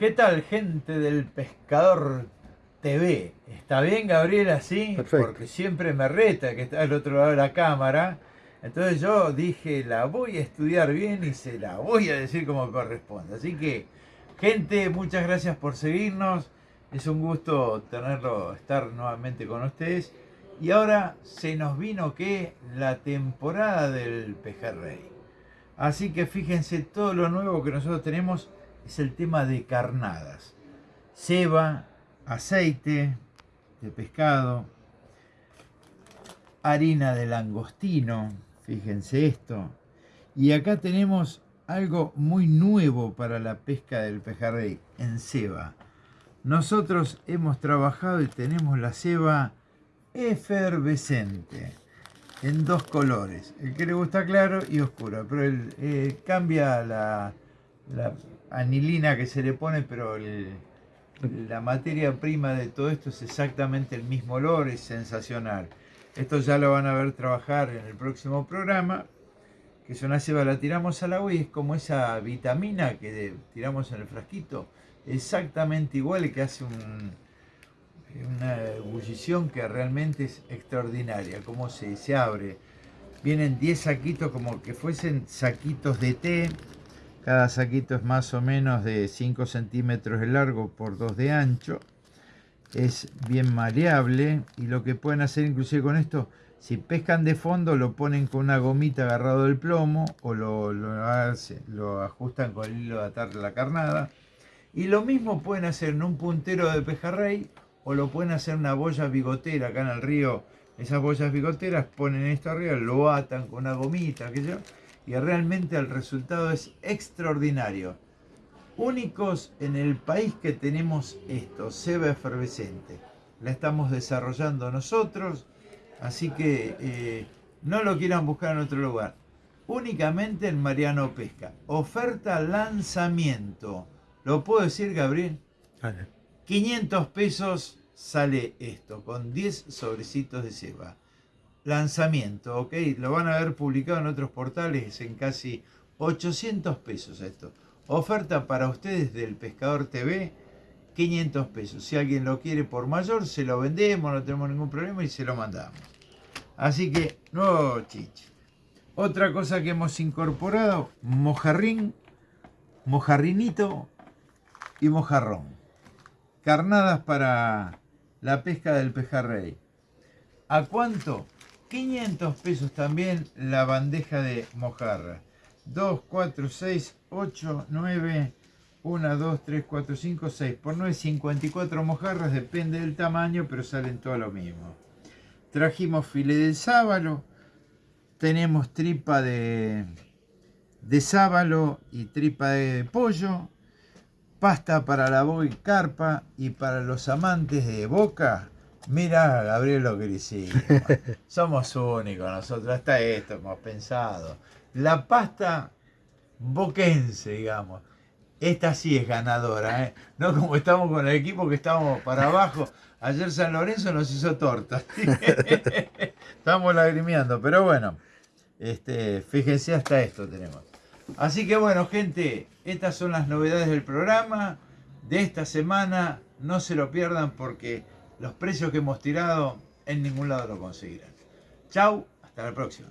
¿Qué tal, gente del Pescador TV? ¿Está bien, Gabriel, así? Perfecto. Porque siempre me reta que está al otro lado de la cámara. Entonces yo dije, la voy a estudiar bien y se la voy a decir como corresponde. Así que, gente, muchas gracias por seguirnos. Es un gusto tenerlo, estar nuevamente con ustedes. Y ahora se nos vino que la temporada del pejerrey. Así que fíjense, todo lo nuevo que nosotros tenemos es el tema de carnadas. Ceba, aceite de pescado, harina de langostino, fíjense esto. Y acá tenemos algo muy nuevo para la pesca del pejerrey, en ceba. Nosotros hemos trabajado y tenemos la ceba efervescente en dos colores. El que le gusta claro y oscuro, pero el, eh, cambia la, la, anilina que se le pone, pero la materia prima de todo esto es exactamente el mismo olor, es sensacional. Esto ya lo van a ver trabajar en el próximo programa, que es una ceba, la tiramos al agua y es como esa vitamina que tiramos en el frasquito, exactamente igual que hace un, una ebullición que realmente es extraordinaria, como se, se abre. Vienen 10 saquitos como que fuesen saquitos de té. Cada saquito es más o menos de 5 centímetros de largo por 2 de ancho. Es bien maleable y lo que pueden hacer inclusive con esto, si pescan de fondo lo ponen con una gomita agarrado del plomo o lo, lo, lo ajustan con el hilo de atar la carnada. Y lo mismo pueden hacer en un puntero de pejerrey o lo pueden hacer una boya bigotera acá en el río. Esas boyas bigoteras ponen esto arriba, lo atan con una gomita, aquello, y realmente el resultado es extraordinario. Únicos en el país que tenemos esto, ceba efervescente. La estamos desarrollando nosotros, así que eh, no lo quieran buscar en otro lugar. Únicamente en Mariano Pesca. Oferta lanzamiento. ¿Lo puedo decir, Gabriel? Vale. 500 pesos sale esto, con 10 sobrecitos de ceba. Lanzamiento, ¿ok? Lo van a ver publicado en otros portales en casi 800 pesos esto. Oferta para ustedes del Pescador TV, 500 pesos. Si alguien lo quiere por mayor, se lo vendemos, no tenemos ningún problema y se lo mandamos. Así que, nuevo chiche. Otra cosa que hemos incorporado, mojarrín, mojarrinito y mojarrón carnadas para la pesca del pejerrey. ¿A cuánto? 500 pesos también la bandeja de mojarra. 2, 4, 6, 8, 9, 1, 2, 3, 4, 5, 6. Por 9, 54 mojarras, depende del tamaño, pero salen todo lo mismo. Trajimos filé de sábalo. Tenemos tripa de, de sábalo y tripa de pollo pasta para la boca y carpa y para los amantes de boca. Mira, Gabriel, lo que hicimos. Somos únicos nosotros, hasta esto hemos pensado. La pasta boquense, digamos. Esta sí es ganadora, ¿eh? No como estamos con el equipo que estábamos para abajo. Ayer San Lorenzo nos hizo torta. estamos lagrimeando, pero bueno. Este, fíjense, hasta esto tenemos. Así que bueno, gente, estas son las novedades del programa de esta semana. No se lo pierdan porque los precios que hemos tirado en ningún lado lo conseguirán. Chau, hasta la próxima.